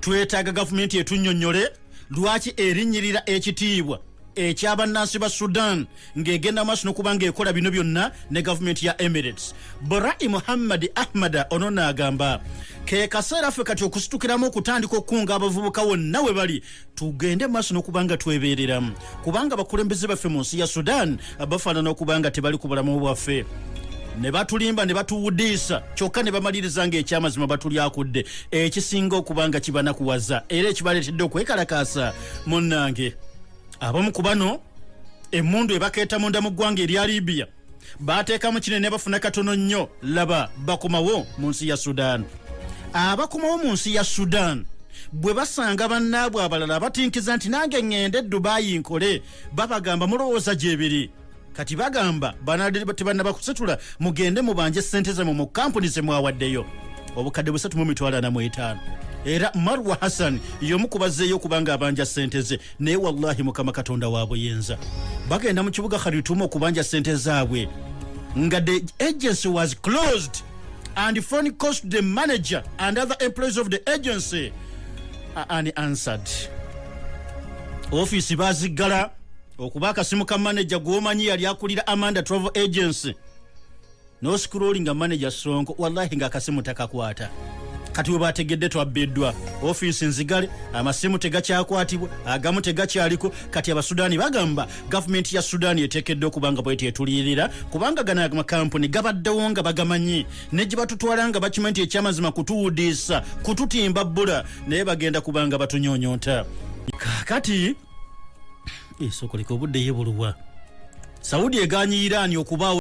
Speaker 1: twetaaga gavumenti etunnyonnyole lwaki erinnyirira ekitiibwa ekyabannansi ba sudan ng'egenda maaso n'okuba ng'ekola bino byonna ne gavumenti ya emirates. Borai muhammad ahmada ono n'agamba ke kaseera ffe kati okusitukiramu okutandika okukunga abavubuka wonna we bali tugende maaso n'okuba nga twebeereramu. Kubanga abakulembeze baffe mu nsi ya sudan bafaanana okuba nga tebali ku bulamu bwaffe ne batulimba ne batuwudiisa kyokka ne bamaliriza ng'ekyamazima batulyakudde ekisinga okuba nga kibanakuwaza era ekibaleetedde okwekalakaasa munnange. Abamu ku bano emmundu ebakeeta munda mu ggwanga erya libiya bateekamu kinene bafuna katono nnyo. Laba bakomawo mu nsi ya sudan. Abakomawo mu nsi ya sudan bwe basanga bannaabwe abalala batinkiza nti nange ŋŋende dubayi nkole babagamba mulowooza gyebiri kati bagamba tebannaba kusitula mugende mubanje sente zammwe mu kampuni zemwawaddeyo obukadde busatu mu mitwalo ana mu etaano. Era marwa hassan yomu kubazzeeyo okubanga abanja sente ze naye wallahi mukama katonda wa buyinza. Bagenda mu kibuga kharitumu okubanja sente zaabwe. Nga the agency was closed and phone calls to the manager and other employees of the agency are unanswered ofiisi baziggala okuba akasimu ka manager gwomanyi yali akulira amanda travel agency. Noscrollinga manager sonko wallahi ngaakasimu takakwata. Kati we bategedde twabbiddwa ofiisi nzigale amasimu tegakyakwatibwa agamu tegakyaliko. Kati abasudaani bagamba gavumenti ya sudaani eteekedde okuba nga bweti etuliyirira kubanga gano amakampuni gabaddewo nga bagamanyi. Ne gye batutwala nga bakimanyi nti ekyamazima kutuwudiisa kututimba bbula naye bagenda kuba nga batunyonyota esokoleka obudde yebulubwa saudi eganye iraani okubaawo